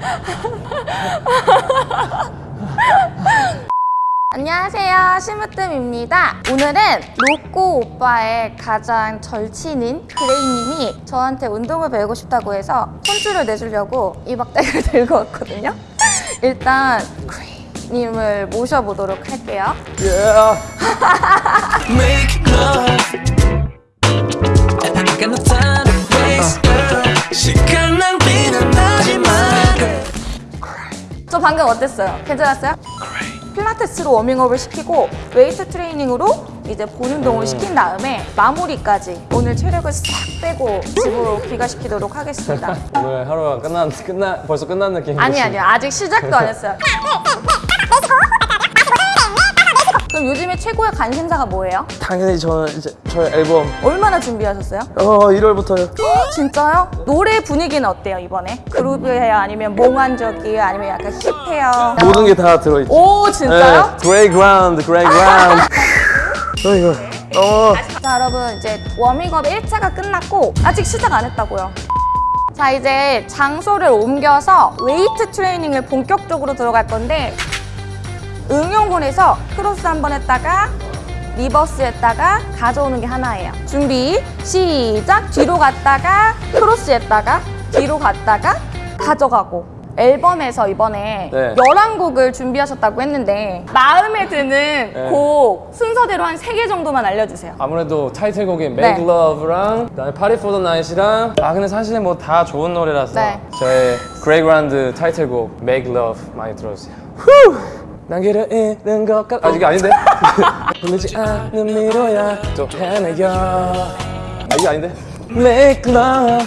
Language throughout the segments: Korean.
안녕하세요 심으뜸입니다. 오늘은 로꼬 오빠의 가장 절친인 그레이님이 저한테 운동을 배우고 싶다고 해서 손줄을 내주려고 이 막대기를 들고 왔거든요. 일단 그레이님을 모셔보도록 할게요. Make 방금 어땠어요? 괜찮았어요? 필라테스로 워밍업을 시키고 웨이트 트레이닝으로 이제 본 운동을 시킨 다음에 마무리까지 오늘 체력을 싹 빼고 집으로 귀가시키도록 하겠습니다 오늘 하루가 끝난 끝나 벌써 끝난 느낌. 아니 아니요 아직 시작도 안 했어요 그럼 요즘에 최고의 관심사가 뭐예요? 당연히 저는 이제 저의 앨범 얼마나 준비하셨어요? 어 1월부터요. 진짜요? 노래 분위기는 어때요 이번에? 그루브해요? 아니면 몽환적이에요? 아니면 약간 힙해요? 모든 게 다 들어있죠. 오 진짜요? 그레이 그라운드, 그레이 그라운드. 어이구. 어. 자 여러분 이제 워밍업 1차가 끝났고 아직 시작 안 했다고요 자 이제 장소를 옮겨서 웨이트 트레이닝을 본격적으로 들어갈 건데 응용군에서 크로스 한 번 했다가 reverse 했다가 가져오는 게 하나예요 준비 시작 뒤로 갔다가 크로스 했다가 뒤로 갔다가 가져가고 앨범에서 이번에 네. 11곡을 준비하셨다고 했는데 마음에 드는 네. 곡 순서대로 한 3개 정도만 알려주세요 아무래도 타이틀곡인 네. Make Love랑 그다음에 Party for the Night이랑 아 근데 사실은 뭐다 좋은 노래라서 네. 저의 그레이 그라운드 타이틀곡 Make Love 많이 들어주세요. 후! 난 길을 잃는 것 같... 아 이게 아닌데? 보이지 않는 미로야 또 헤매여 아 이게 아닌데? Make Love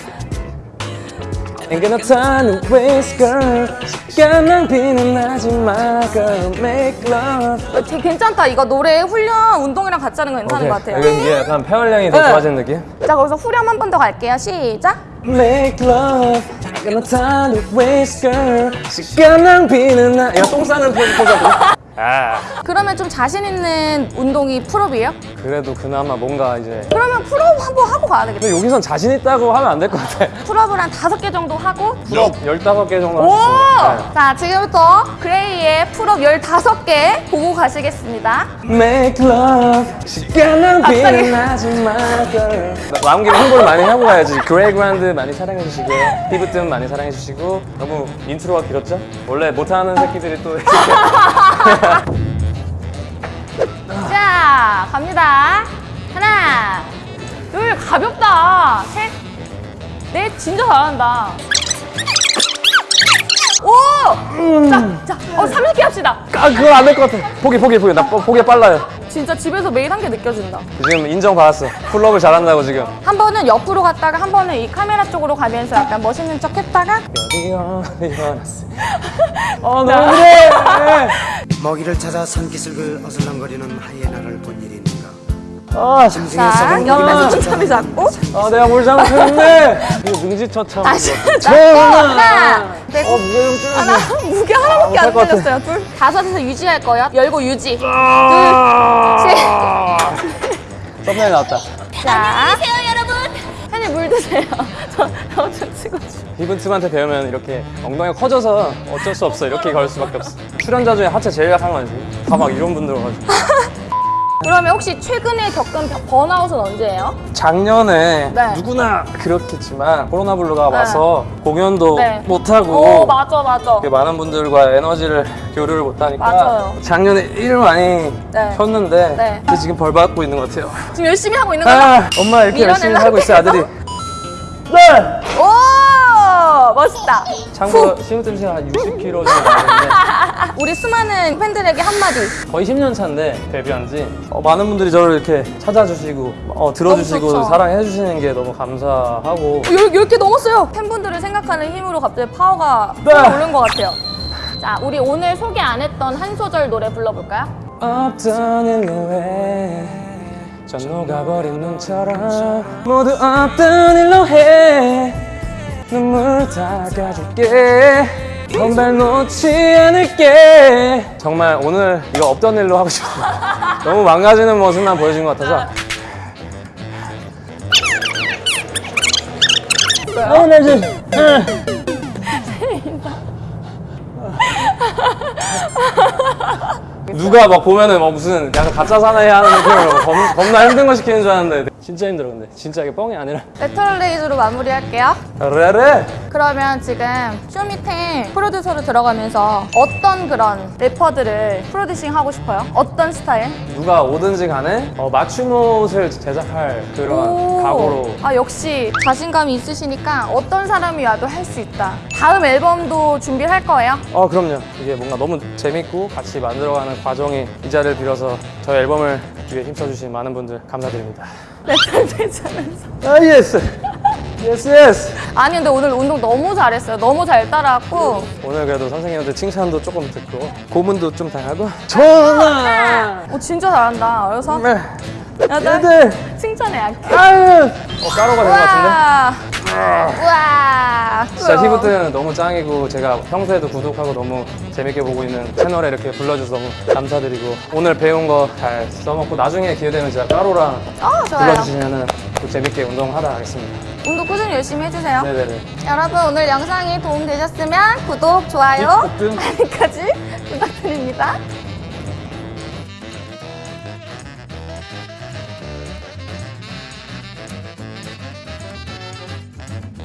Ain't got no time to waste girl 시간 낭비는 하지 마 girl Make Love 어, 되게 괜찮다. 이거 노래 후렴 운동이랑 같이 하는 거 괜찮은 것 같아요. 이게 이게 약간 폐활량이 더 네. 좋아지는 느낌? 자, 거기서 후렴 한 번 더 갈게요. 시작. Make love, I got no time to waste, girl. 시간 낭비는 나. 야, 똥 싸는 포즈 포즈거든. 아, 그러면 좀 자신 있는 운동이 pull-up이에요? 그래도 그나마 뭔가 이제. 그러면 pull-up 한번 하고 가야 되겠다. 근데 여기선 자신 있다고 하면 안 될 것 같아. pull-up을 한 다섯 개 정도 하고. pull-up 15개 정도 오! 하겠습니다. 자, 지금부터 그레이의 pull-up 15개 보고 가시겠습니다. 네. Make love, 시간 낭비는 갑자기. 하지 마, girl. 나온 김에 홍보를 많이 하고 가야지. 그레이 그라운드 많이 사랑해주시고요. 피부뜸 많이 사랑해주시고. 너무 intro가 길었죠? 원래 못하는 새끼들이 또. 자, 갑니다. 하나, 둘, 가볍다. 셋, 넷, 진짜 잘한다. 오! 자, 자, 어, 30개 합시다. 아, 그건 안 될 것 같아. 포기, 포기, 포기. 나 포- 포기 빨라요. 진짜 집에서 매일 한개 느껴진다. 지금 인정받았어. pull-up을 잘한다고 지금. 한 번은 옆으로 갔다가 한 번은 이 카메라 쪽으로 가면서 약간 멋있는 척 했다가 어 너무 그래. 먹이를 찾아 산기슭을 어슬렁거리는 하이에나를 본 일이 있는가 아, 자, 옆에서 손잡이 잡고 아 내가 뭘 잘못했네. 이거 능지처참. 다시 하나, 넷, 어 무게 좀 줄여줘. 하나, 무게 하나밖에 안것 같아. 들렸어요. 둘, 다섯에서 유지할 거예요. 열고 유지. 아. 썸네일 나왔다. 자, 안녕하세요, 여러분. 팬이 물 드세요. 저, 저좀 찍어줘. 이분팀한테 배우면 이렇게 엉덩이가 커져서 어쩔 수 없어. 이렇게 걸 수밖에 없어. 출연자 중에 하체 제일 약한 거지. 다 막 이런 분들 와가지고. 그러면 혹시 최근에 겪은 벼- 번아웃은 언제예요? 작년에 네. 누구나 그렇겠지만 코로나 블루가 와서 공연도 네. 못하고 오, 맞아, 맞아. 많은 분들과 에너지를 교류를 못하니까 맞아요. 작년에 일을 많이 네. 폈는데 네. 근데 지금 벌 받고 있는 것 같아요. 지금 열심히 하고 있는 거죠? 아, 엄마 이렇게 열심히 밀어내려고 살고 있어 아들이. 해서? 네. 오, 멋있다. 참고로 심으뜸 씨가 한 60kg 정도 나는데 우리 수많은 팬들에게 한마디. 거의 10년 차인데 데뷔한 지 어, 많은 분들이 저를 이렇게 찾아주시고 어, 들어주시고 너무 좋죠. 사랑해 주시는 게 너무 감사하고 열, 10 개 넘었어요. 팬분들을 생각하는 힘으로 갑자기 파워가 네. 오른 것 같아요. 자, 우리 오늘 소개 안 했던 한 소절 노래 불러볼까요? 없던 일로 해저 녹아버린 눈처럼 모두 없던 일로 해 눈물 닦아줄게. 건발 놓지 않을게. 정말 오늘 이거 없던 일로 하고 싶어. 너무 망가지는 모습만 보여준 것 같아서. 어, 나 지금 누가 막 보면은 막 무슨 약간 가짜 사나이 하는 느낌으로 겁, 겁나 힘든 거 시키는 줄 알았는데 진짜 힘들어 근데 진짜 이게 뻥이 아니라 레터럴레이즈로 마무리할게요. 레레 그러면 지금 쇼미텐 프로듀서로 들어가면서 어떤 그런 래퍼들을 프로듀싱 하고 싶어요? 어떤 스타일? 누가 오든지 간에 어, 맞춤 옷을 제작할 그런 오. 각오로 아 역시 자신감이 있으시니까 어떤 사람이 와도 할 수 있다. 다음 앨범도 준비할 거예요? 어 그럼요 이게 뭔가 너무 재밌고 같이 만들어가는 과정이 이 자리를 빌어서 저희 앨범을 위해 힘써주신 많은 분들 감사드립니다 레터럴레이즈면서. 아 예스 예스. 예스 아니 근데 오늘 운동 너무 잘했어요. 너무 잘 따라왔고. 오늘 그래도 선생님한테 칭찬도 조금 듣고 고문도 좀 당하고. 전화! 오 진짜 잘한다. 그래서? 네. 여덟 애들 칭찬해 약해. 아유. 어 까로가 된 것 같은데 우와. 진짜 히브트는 너무 짱이고 제가 평소에도 구독하고 너무 재밌게 보고 있는 채널에 이렇게 불러줘서 너무 감사드리고 오늘 배운 거 잘 써먹고 나중에 기회 되면 진짜 까로랑 어 좋아요. 불러주시면은 또 재밌게 운동하다 가겠습니다 운동 꾸준히 열심히 해주세요. 네네네 여러분 오늘 영상이 도움되셨으면 구독, 좋아요. 알림까지 부탁드립니다.